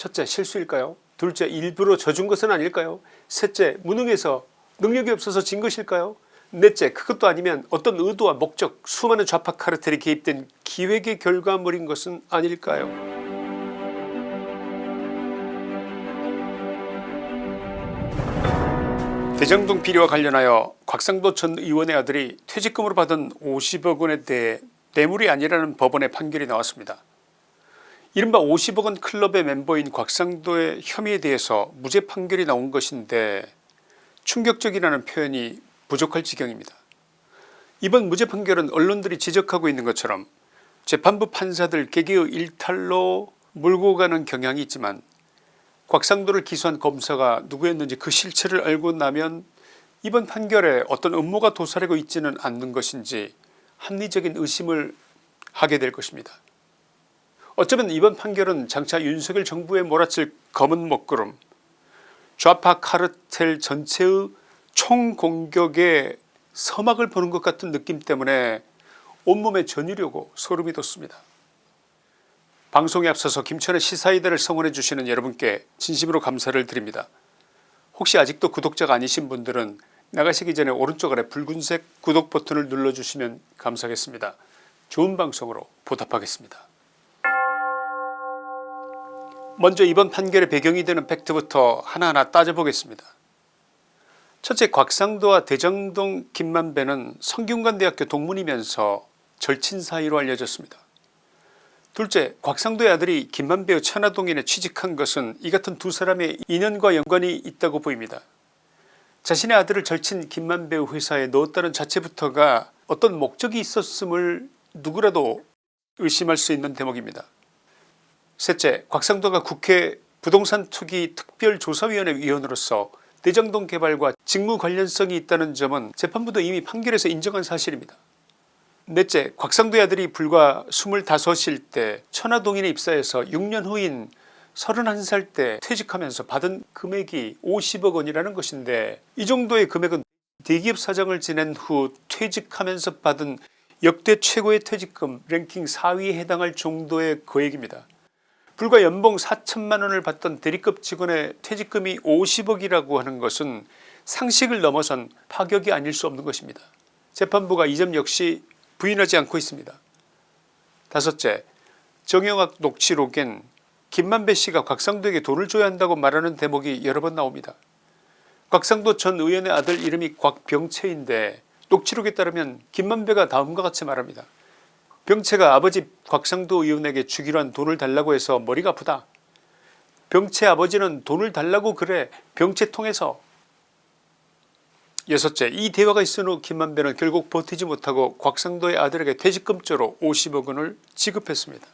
첫째 실수일까요? 둘째 일부러 져준 것은 아닐까요? 셋째 무능해서 능력이 없어서 진 것일까요? 넷째 그것도 아니면 어떤 의도와 목적 수많은 좌파 카르텔이 개입된 기획의 결과물인 것은 아닐까요? 대장동 비리와 관련하여 곽상도 전 의원의 아들이 퇴직금으로 받은 50억 원에 대해 뇌물이 아니라는 법원의 판결이 나왔습니다. 이른바 50억 원 클럽의 멤버인 곽상도의 혐의에 대해서 무죄 판결이 나온 것인데 충격적이라는 표현이 부족할 지경입니다. 이번 무죄 판결은 언론들이 지적하고 있는 것처럼 재판부 판사들 개개의 일탈로 몰고 가는 경향이 있지만 곽상도를 기소한 검사가 누구였는지 그 실체를 알고 나면 이번 판결에 어떤 음모가 도사리고 있지는 않는 것인지 합리적인 의심을 하게 될 것입니다. 어쩌면 이번 판결은 장차 윤석열 정부에 몰아칠 검은 먹구름 좌파 카르텔 전체의 총공격에 서막을 보는 것 같은 느낌 때문에 온몸에 전율이 오고 소름이 돋습니다. 방송에 앞서서 김천의 시사이다를 성원해 주시는 여러분께 진심으로 감사를 드립니다. 혹시 아직도 구독자가 아니신 분들은 나가시기 전에 오른쪽 아래 붉은색 구독 버튼을 눌러주시면 감사하겠습니다. 좋은 방송으로 보답하겠습니다. 먼저 이번 판결의 배경이 되는 팩트부터 하나하나 따져보겠습니다. 첫째 곽상도와 대장동 김만배는 성균관대학교 동문이면서 절친 사이로 알려졌습니다. 둘째 곽상도의 아들이 김만배의 천화동인에 취직한 것은 이 같은 두 사람의 인연과 연관이 있다고 보입니다. 자신의 아들을 절친 김만배의 회사에 넣었다는 자체부터가 어떤 목적이 있었음을 누구라도 의심할 수 있는 대목입니다. 셋째 곽상도가 국회 부동산 투기 특별조사위원회 위원으로서 대장동 개발과 직무 관련성이 있다는 점은 재판부도 이미 판결에서 인정한 사실입니다. 넷째 곽상도의 아들이 불과 25일 때 천화동인에 입사해서 6년 후인 31살 때 퇴직하면서 받은 금액이 50억 원이라는 것인데 이 정도의 금액은 대기업 사장을 지낸 후 퇴직하면서 받은 역대 최고의 퇴직금 랭킹 4위에 해당할 정도의 거액입니다. 불과 연봉 4천만 원을 받던 대리급 직원의 퇴직금이 50억이라고 하는 것은 상식을 넘어선 파격이 아닐 수 없는 것입니다. 재판부가 이 점 역시 부인하지 않고 있습니다. 다섯째 정영학 녹취록엔 김만배 씨가 곽상도에게 돈을 줘야 한다고 말하는 대목이 여러 번 나옵니다. 곽상도 전 의원의 아들 이름이 곽병채인데 녹취록에 따르면 김만배가 다음과 같이 말합니다. 병채가 아버지 곽상도 의원에게 주기로 한 돈을 달라고 해서 머리가 아프다. 병채 아버지는 돈을 달라고 그래 병채 통해서 여섯째 이 대화가 있은 후 김만배는 결국 버티지 못하고 곽상도의 아들에게 퇴직금조로 50억 원을 지급했습니다.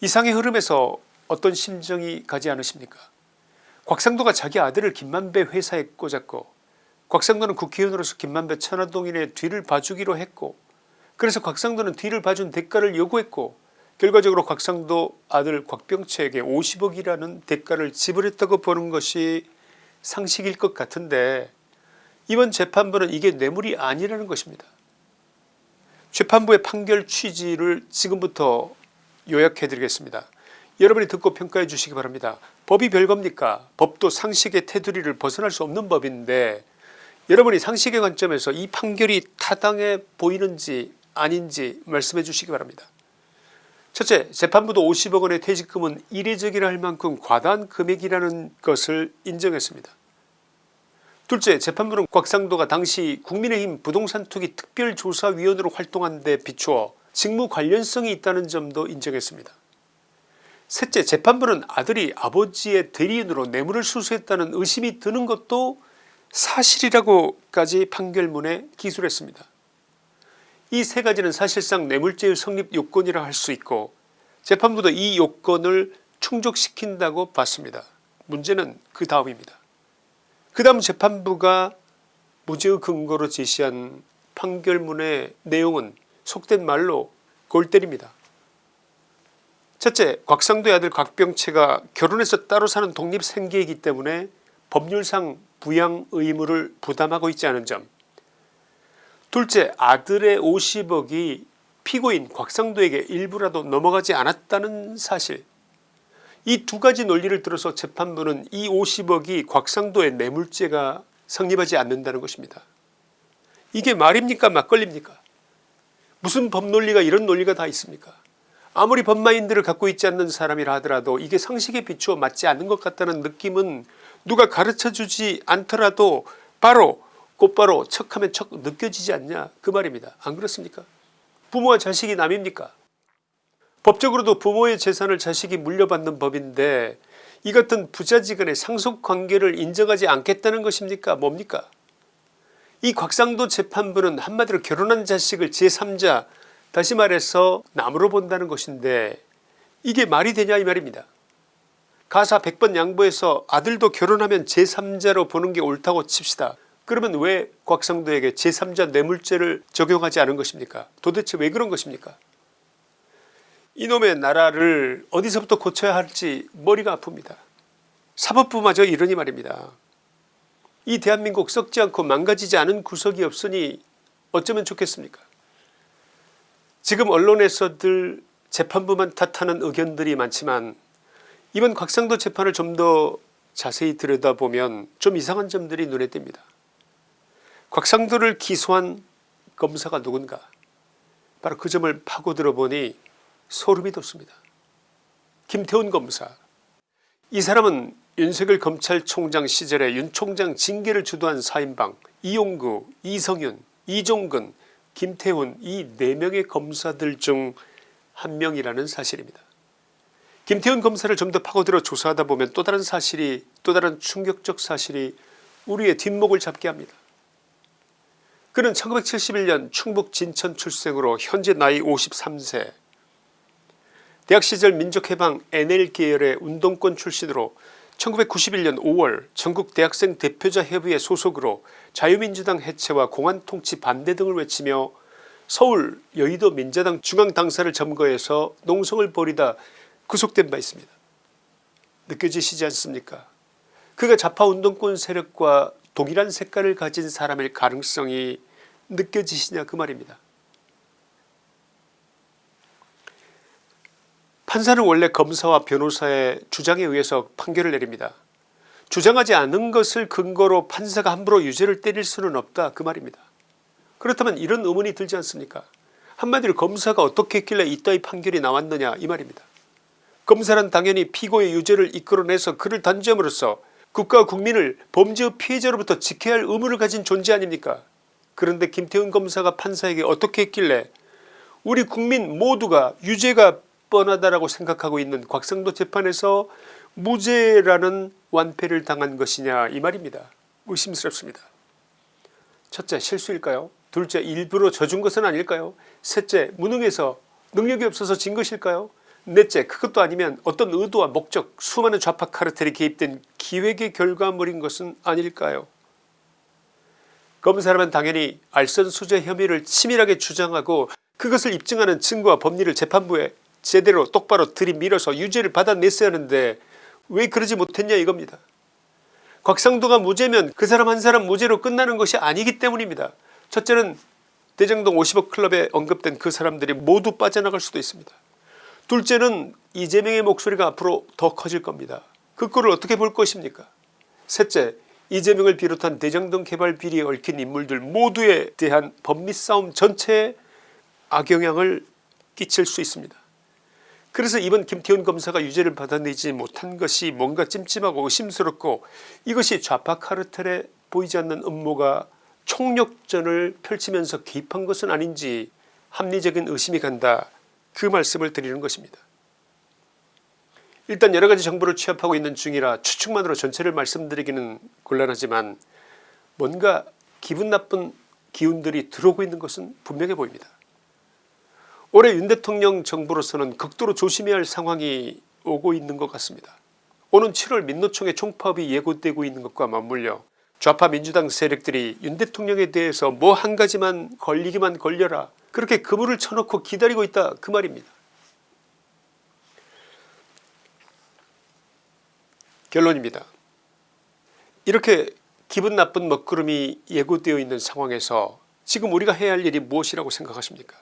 이상의 흐름에서 어떤 심정이 가지 않으십니까 곽상도가 자기 아들을 김만배 회사에 꽂았고 곽상도는 국회의원으로서 김만배 천화동인의 뒤를 봐주기로 했고 그래서 곽상도는 뒤를 봐준 대가를 요구했고 결과적으로 곽상도 아들 곽병채에게 50억이라는 대가를 지불했다고 보는 것이 상식일 것 같은데 이번 재판부는 이게 뇌물이 아니라는 것입니다. 재판부의 판결 취지를 지금부터 요약해 드리겠습니다. 여러분이 듣고 평가해 주시기 바랍니다. 법이 별겁니까 법도 상식의 테두리를 벗어날 수 없는 법인데 여러분이 상식의 관점에서 이 판결이 타당해 보이는지 아닌지 말씀해 주시기 바랍니다. 첫째 재판부도 50억 원의 퇴직금은 이례적이라 할 만큼 과다한 금액이라는 것을 인정했습니다. 둘째 재판부는 곽상도가 당시 국민의힘 부동산 투기 특별조사위원으로 활동한 데 비추어 직무 관련성이 있다는 점도 인정했습니다. 셋째 재판부는 아들이 아버지의 대리인으로 뇌물을 수수했다는 의심이 드는 것도 사실이라고까지 판결문에 기술했습니다. 이 세 가지는 사실상 뇌물죄의 성립 요건이라 할 수 있고 재판부도 이 요건을 충족시킨다고 봤습니다. 문제는 그 다음입니다. 그 다음 재판부가 무죄의 근거로 제시한 판결문의 내용은 속된 말로 골 때립니다. 첫째 곽상도의 아들 곽병채가 결혼해서 따로 사는 독립생계이기 때문에 법률상 부양 의무를 부담하고 있지 않은 점 둘째 아들의 50억이 피고인 곽상도에게 일부라도 넘어가지 않았다는 사실. 이 두 가지 논리를 들어서 재판부는 이 50억이 곽상도의 뇌물죄가 성립하지 않는다는 것입니다. 이게 말입니까 막걸리입니까? 무슨 법논리가 이런 논리가 다 있습니까? 아무리 법마인드를 갖고 있지 않는 사람이라 하더라도 이게 상식에 비추어 맞지 않는 것 같다는 느낌은 누가 가르쳐주지 않더라도 바로 곧바로 척하면 척 느껴지지 않냐 그 말입니다. 안 그렇습니까 부모와 자식이 남입니까 법적으로도 부모의 재산을 자식이 물려받는 법인데 이 같은 부자지간의 상속관계를 인정하지 않겠다는 것입니까 뭡니까 이 곽상도 재판부는 한마디로 결혼한 자식을 제3자 다시 말해서 남으로 본다는 것인데 이게 말이 되냐 이 말입니다. 가사 100번 양보해서 아들도 결혼하면 제3자로 보는 게 옳다고 칩시다. 그러면 왜 곽상도에게 제3자 뇌물죄를 적용하지 않은 것입니까 도대체 왜 그런 것입니까 이놈의 나라를 어디서부터 고쳐야 할지 머리가 아픕니다. 사법부마저 이러니 말입니다. 이 대한민국 썩지 않고 망가지지 않은 구석이 없으니 어쩌면 좋겠습니까 지금 언론에서들 재판부만 탓하는 의견들이 많지만 이번 곽상도 재판을 좀 더 자세히 들여다보면 좀 이상한 점들이 눈에 띕니다. 곽상도를 기소한 검사가 누군가 바로 그 점을 파고들어 보니 소름이 돋습니다. 김태훈 검사 이 사람은 윤석열 검찰총장 시절에 윤 총장 징계를 주도한 사인방 이용구 이성윤 이종근 김태훈 이 4명의 검사들 중 한 명이라는 사실입니다. 김태훈 검사를 좀 더 파고들어 조사하다 보면 또 다른 사실이 또 다른 충격적 사실이 우리의 뒷목을 잡게 합니다. 그는 1971년 충북 진천 출생으로 현재 나이 53세 대학 시절 민족해방 NL 계열의 운동권 출신으로 1991년 5월 전국 대학생 대표자 협의회 소속으로 자유민주당 해체와 공안통치 반대 등을 외치며 서울 여의도 민자당 중앙당사를 점거해서 농성을 벌이다 구속된 바 있습니다. 느껴지시지 않습니까 그가 좌파운동권 세력과 동일한 색깔을 가진 사람일 가능성이 느껴지시냐 그 말입니다. 판사는 원래 검사와 변호사의 주장에 의해서 판결을 내립니다. 주장하지 않은 것을 근거로 판사가 함부로 유죄를 때릴 수는 없다 그 말입니다. 그렇다면 이런 의문이 들지 않습니까 한마디로 검사가 어떻게 했길래 이따위 판결이 나왔느냐 이 말입니다. 검사는 당연히 피고의 유죄를 이끌어내서 그를 단죄함으로써 국가와 국민을 범죄의 피해자로부터 지켜야 할 의무를 가진 존재 아닙니까 그런데 김태훈 검사가 판사에게 어떻게 했길래 우리 국민 모두가 유죄가 뻔하다라고 생각하고 있는 곽상도 재판에서 무죄라는 완패를 당한 것이냐 이 말입니다. 의심스럽습니다. 첫째 실수일까요 둘째 일부러 져준 것은 아닐까요 셋째 무능해서 능력이 없어서 진 것일까요 넷째 그것도 아니면 어떤 의도와 목적 수많은 좌파 카르텔이 개입된 기획의 결과물인 것은 아닐까요 검사라면 당연히 알선수재 혐의를 치밀하게 주장하고 그것을 입증하는 증거와 법리를 재판부에 제대로 똑바로 들이밀어서 유죄를 받아냈어야 하는데 왜 그러지 못했냐 이겁니다. 곽상도가 무죄면 그 사람 한 사람 무죄로 끝나는 것이 아니기 때문입니다. 첫째는 대장동 50억 클럽에 언급된 그 사람들이 모두 빠져나갈 수도 있습니다. 둘째는 이재명의 목소리가 앞으로 더 커질 겁니다. 그 꼴을 어떻게 볼 것입니까 셋째 이재명을 비롯한 대장동 개발 비리에 얽힌 인물들 모두에 대한 법리 싸움 전체에 악영향을 끼칠 수 있습니다. 그래서 이번 김태훈 검사가 유죄를 받아내지 못한 것이 뭔가 찜찜하고 의심스럽고 이것이 좌파 카르텔에 보이지 않는 음모가 총력전을 펼치면서 개입한 것은 아닌지 합리적인 의심이 간다 그 말씀을 드리는 것입니다. 일단 여러가지 정보를 취합하고 있는 중이라 추측만으로 전체를 말씀드리기는 곤란하지만 뭔가 기분 나쁜 기운들이 들어오고 있는 것은 분명해 보입니다. 올해 윤 대통령 정부로서는 극도로 조심해야 할 상황이 오고 있는 것 같습니다. 오는 7월 민노총의 총파업이 예고되고 있는 것과 맞물려 좌파 민주당 세력들이 윤 대통령에 대해서 뭐 한 가지만 걸리기만 걸려라 그렇게 그물을 쳐놓고 기다리고 있다 그 말입니다. 결론입니다. 이렇게 기분 나쁜 먹구름이 예고되어 있는 상황에서 지금 우리가 해야 할 일이 무엇이라고 생각하십니까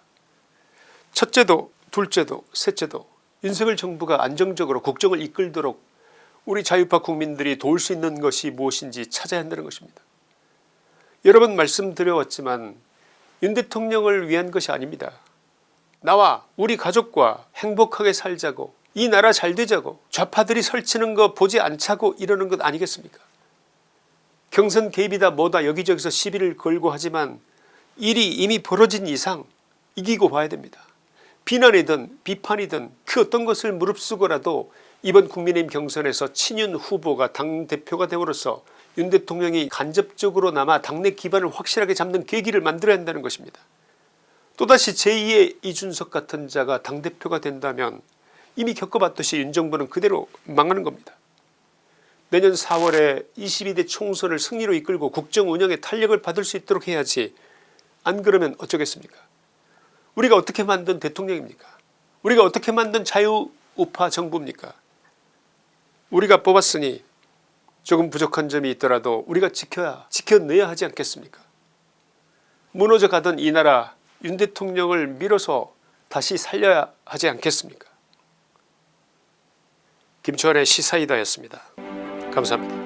첫째도 둘째도 셋째도 윤석열 정부가 안정적으로 국정을 이끌도록 우리 자유파 국민들이 도울 수 있는 것이 무엇인지 찾아야 한다는 것입니다. 여러 번 말씀드려왔지만 윤 대통령을 위한 것이 아닙니다. 나와 우리 가족과 행복하게 살자고 이 나라 잘 되자고 좌파들이 설치는 거 보지 않자고 이러는 것 아니겠습니까 경선 개입이다 뭐다 여기저기서 시비를 걸고 하지만 일이 이미 벌어진 이상 이기고 봐야 됩니다. 비난이든 비판이든 그 어떤 것을 무릅쓰고라도 이번 국민의힘 경선에서 친윤 후보가 당대표가 되므로써 윤 대통령이 간접적으로 남아 당내 기반을 확실하게 잡는 계기를 만들어야 한다는 것입니다. 또다시 제2의 이준석 같은 자가 당대표가 된다면 이미 겪어봤듯이 윤 정부는 그대로 망하는 겁니다. 내년 4월에 22대 총선을 승리로 이끌고 국정 운영에 탄력을 받을 수 있도록 해야지 안 그러면 어쩌겠습니까 우리가 어떻게 만든 대통령입니까 우리가 어떻게 만든 자유우파 정부입니까 우리가 뽑았으니 조금 부족한 점이 있더라도 우리가 지켜야 지켜내야 하지 않겠습니까 무너져 가던 이 나라 윤 대통령을 밀어서 다시 살려야 하지 않겠습니까 김치환의 시사이다였습니다. 감사합니다.